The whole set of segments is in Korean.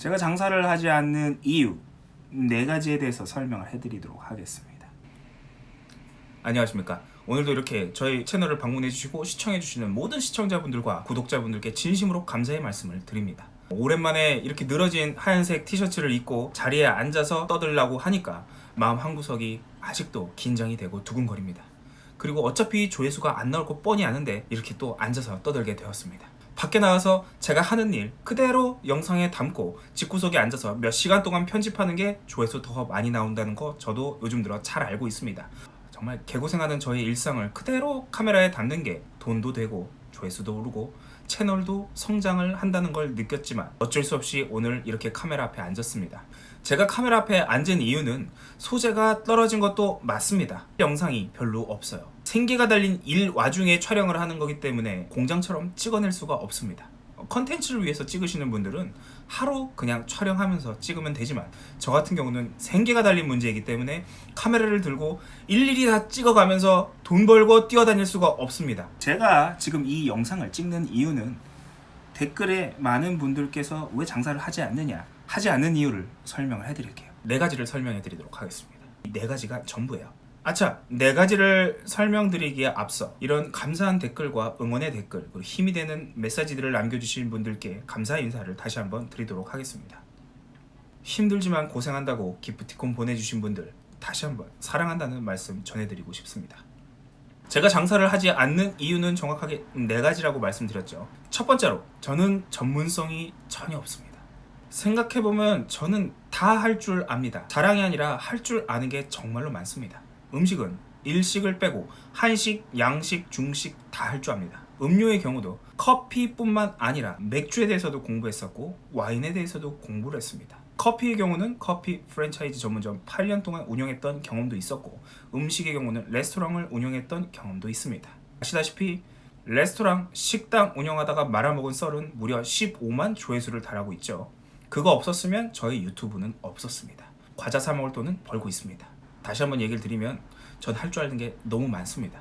제가 장사를 하지 않는 이유 네 가지에 대해서 설명을 해드리도록 하겠습니다. 안녕하십니까. 오늘도 이렇게 저희 채널을 방문해 주시고 시청해 주시는 모든 시청자분들과 구독자분들께 진심으로 감사의 말씀을 드립니다. 오랜만에 이렇게 늘어진 하얀색 티셔츠를 입고 자리에 앉아서 떠들라고 하니까 마음 한구석이 아직도 긴장이 되고 두근거립니다. 그리고 어차피 조회수가 안 나올 거 뻔히 아는데 이렇게 또 앉아서 떠들게 되었습니다 밖에 나가서 제가 하는 일 그대로 영상에 담고 집구석에 앉아서 몇 시간 동안 편집하는 게 조회수 더 많이 나온다는 거 저도 요즘 들어 잘 알고 있습니다. 정말 개고생하는 저의 일상을 그대로 카메라에 담는 게 돈도 되고 조회수도 오르고 채널도 성장을 한다는 걸 느꼈지만 어쩔 수 없이 오늘 이렇게 카메라 앞에 앉았습니다. 제가 카메라 앞에 앉은 이유는 소재가 떨어진 것도 맞습니다. 영상이 별로 없어요. 생계가 달린 일 와중에 촬영을 하는 거기 때문에 공장처럼 찍어낼 수가 없습니다 컨텐츠를 위해서 찍으시는 분들은 하루 그냥 촬영하면서 찍으면 되지만 저 같은 경우는 생계가 달린 문제이기 때문에 카메라를 들고 일일이 다 찍어가면서 돈 벌고 뛰어다닐 수가 없습니다. 제가 지금 이 영상을 찍는 이유는 댓글에 많은 분들께서 왜 장사를 하지 않느냐 하지 않는 이유를 설명을 해드릴게요. 네 가지를 설명해 드리도록 하겠습니다. 이네 가지가 전부예요 아차 네 가지를 설명드리기에 앞서 이런 감사한 댓글과 응원의 댓글 그리고 힘이 되는 메시지들을 남겨주신 분들께 감사 인사를 다시 한번 드리도록 하겠습니다. 힘들지만 고생한다고 기프티콘 보내주신 분들 다시 한번 사랑한다는 말씀 전해드리고 싶습니다. 제가 장사를 하지 않는 이유는 정확하게 네 가지라고 말씀드렸죠. 첫 번째로 저는 전문성이 전혀 없습니다. 생각해보면 저는 다 할 줄 압니다. 자랑이 아니라 할 줄 아는 게 정말로 많습니다 음식은 일식을 빼고 한식, 양식, 중식 다 할 줄 압니다. 음료의 경우도 커피뿐만 아니라 맥주에 대해서도 공부했었고 와인에 대해서도 공부를 했습니다. 커피의 경우는 커피 프랜차이즈 전문점 8년 동안 운영했던 경험도 있었고 음식의 경우는 레스토랑을 운영했던 경험도 있습니다. 아시다시피 레스토랑, 식당 운영하다가 말아먹은 썰은 무려 15만 조회수를 달하고 있죠. 그거 없었으면 저희 유튜브는 없었습니다. 과자 사 먹을 돈은 벌고 있습니다 다시 한번 얘기를 드리면 전 할 줄 아는 게 너무 많습니다.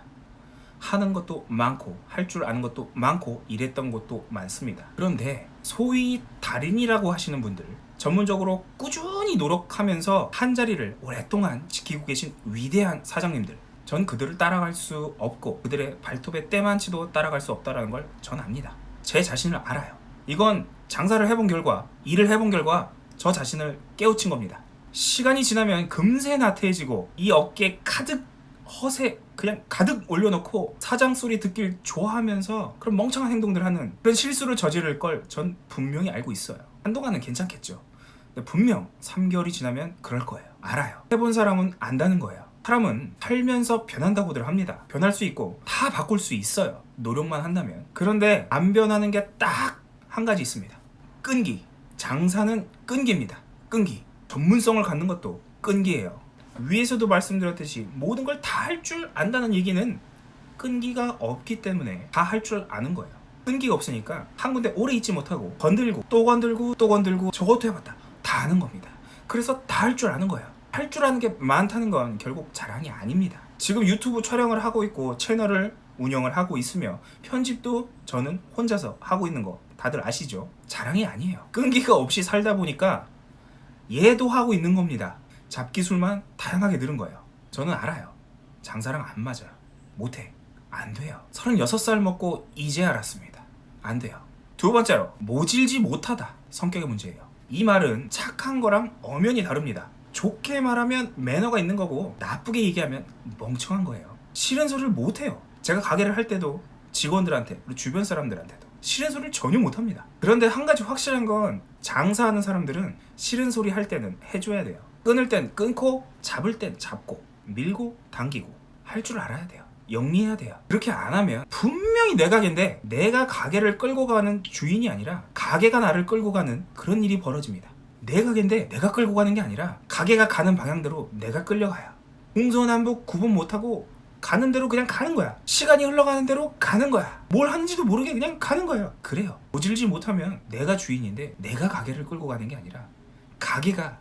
하는 것도 많고 할 줄 아는 것도 많고 일했던 것도 많습니다. 그런데 소위 달인이라고 하시는 분들 전문적으로 꾸준히 노력하면서 한 자리를 오랫동안 지키고 계신 위대한 사장님들 전 그들을 따라갈 수 없고 그들의 발톱의 때만치도 따라갈 수 없다는 걸 전 압니다. 제 자신을 알아요. 이건 장사를 해본 결과 일을 해본 결과 저 자신을 깨우친 겁니다 시간이 지나면 금세 나태해지고 이 어깨에 가득 허세 그냥 가득 올려놓고 사장 소리 듣길 좋아하면서 그런 멍청한 행동들 하는 그런 실수를 저지를 걸 전 분명히 알고 있어요. 한동안은 괜찮겠죠. 분명 3개월이 지나면 그럴 거예요. 알아요. 해본 사람은 안다는 거예요. 사람은 살면서 변한다고들 합니다. 변할 수 있고 다 바꿀 수 있어요. 노력만 한다면. 그런데 안 변하는 게 딱 한 가지 있습니다. 끈기. 장사는 끈기입니다. 끈기 전문성을 갖는 것도 끈기예요. 위에서도 말씀드렸듯이 모든 걸 다 할 줄 안다는 얘기는 끈기가 없기 때문에 다 할 줄 아는 거예요. 끈기가 없으니까 한 군데 오래 있지 못하고 건들고 또 건들고 또 건들고 저것도 해봤다. 다 아는 겁니다. 그래서 다 할 줄 아는 거예요. 할 줄 아는 게 많다는 건 결국 자랑이 아닙니다. 지금 유튜브 촬영을 하고 있고 채널을 운영을 하고 있으며 편집도 저는 혼자서 하고 있는 거 다들 아시죠? 자랑이 아니에요. 끈기가 없이 살다 보니까 얘도 하고 있는 겁니다. 잡기술만 다양하게 늘은 거예요. 저는 알아요. 장사랑 안 맞아요. 못해. 안 돼요. 36살 먹고 이제 알았습니다. 안 돼요. 두 번째로 모질지 못하다. 성격의 문제예요. 이 말은 착한 거랑 엄연히 다릅니다. 좋게 말하면 매너가 있는 거고 나쁘게 얘기하면 멍청한 거예요. 싫은 소리를 못해요. 제가 가게를 할 때도 직원들한테 그리고 주변 사람들한테도 싫은 소리를 전혀 못합니다. 그런데 한 가지 확실한 건 장사하는 사람들은 싫은 소리 할 때는 해줘야 돼요. 끊을 땐 끊고 잡을 땐 잡고 밀고 당기고 할 줄 알아야 돼요. 영리해야 돼요. 그렇게 안 하면 분명히 내 가게인데 내가 가게를 끌고 가는 주인이 아니라 가게가 나를 끌고 가는 그런 일이 벌어집니다. 내 가게인데 내가 끌고 가는 게 아니라 가게가 가는 방향대로 내가 끌려가요. 동서남북 구분 못하고 가는 대로 그냥 가는 거야. 시간이 흘러가는 대로 가는 거야. 뭘 하는지도 모르게 그냥 가는 거예요. 그래요. 모질지 못하면 내가 주인인데 내가 가게를 끌고 가는 게 아니라 가게가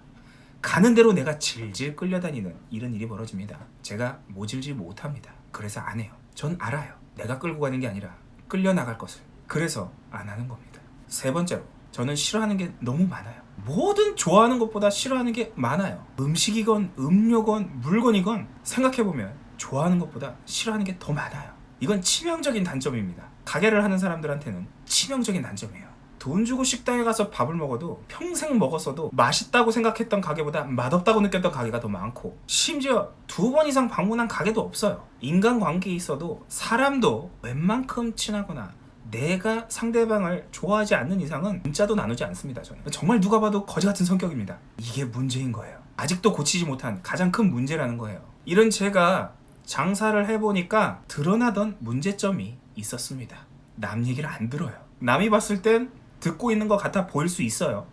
가는 대로 내가 질질 끌려다니는 이런 일이 벌어집니다. 제가 모질지 못합니다. 그래서 안 해요. 전 알아요. 내가 끌고 가는 게 아니라 끌려 나갈 것을. 그래서 안 하는 겁니다. 세 번째로 저는 싫어하는 게 너무 많아요. 뭐든 좋아하는 것보다 싫어하는 게 많아요. 음식이건 음료건 물건이건 생각해보면 좋아하는 것보다 싫어하는 게 더 많아요. 이건 치명적인 단점입니다. 가게를 하는 사람들한테는 치명적인 단점이에요. 돈 주고 식당에 가서 밥을 먹어도 평생 먹었어도 맛있다고 생각했던 가게보다 맛없다고 느꼈던 가게가 더 많고 심지어 두 번 이상 방문한 가게도 없어요. 인간관계에 있어도 사람도 웬만큼 친하거나 내가 상대방을 좋아하지 않는 이상은 문자도 나누지 않습니다. 저는 정말 누가 봐도 거지 같은 성격입니다. 이게 문제인 거예요. 아직도 고치지 못한 가장 큰 문제라는 거예요. 이런 제가 장사를 해보니까 드러나던 문제점이 있었습니다. 남 얘기를 안 들어요. 남이 봤을 땐 듣고 있는 것 같아 보일 수 있어요.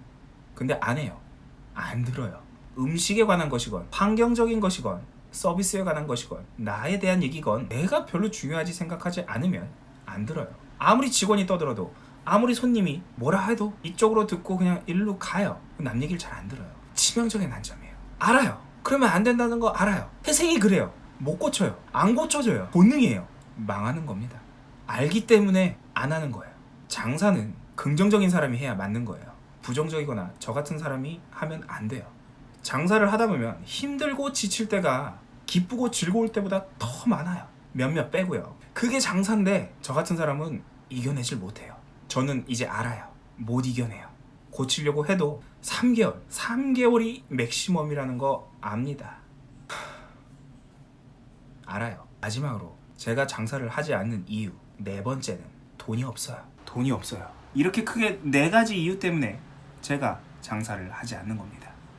근데 안 해요. 안 들어요. 음식에 관한 것이건 환경적인 것이건 서비스에 관한 것이건 나에 대한 얘기건 내가 별로 중요하지 생각하지 않으면 안 들어요. 아무리 직원이 떠들어도 아무리 손님이 뭐라 해도 이쪽으로 듣고 그냥 일로 가요. 남 얘기를 잘 안 들어요. 치명적인 단점이에요. 알아요. 그러면 안 된다는 거 알아요. 태생이 그래요. 못 고쳐요. 안 고쳐져요. 본능이에요. 망하는 겁니다. 알기 때문에 안 하는 거예요. 장사는 긍정적인 사람이 해야 맞는 거예요. 부정적이거나 저 같은 사람이 하면 안 돼요. 장사를 하다 보면 힘들고 지칠 때가 기쁘고 즐거울 때보다 더 많아요. 몇몇 빼고요. 그게 장사인데 저 같은 사람은 이겨내질 못해요. 저는 이제 알아요. 못 이겨내요. 고치려고 해도 3개월, 3개월이 맥시멈이라는 거 압니다. 알아요. 마지막으로 제가 장사를 하지 않는 이유 네 번째는 돈이 없어요. 돈이 없어요. 이렇게 크게 네 가지 이유 때문에 제가 장사를 하지 않는 겁니다.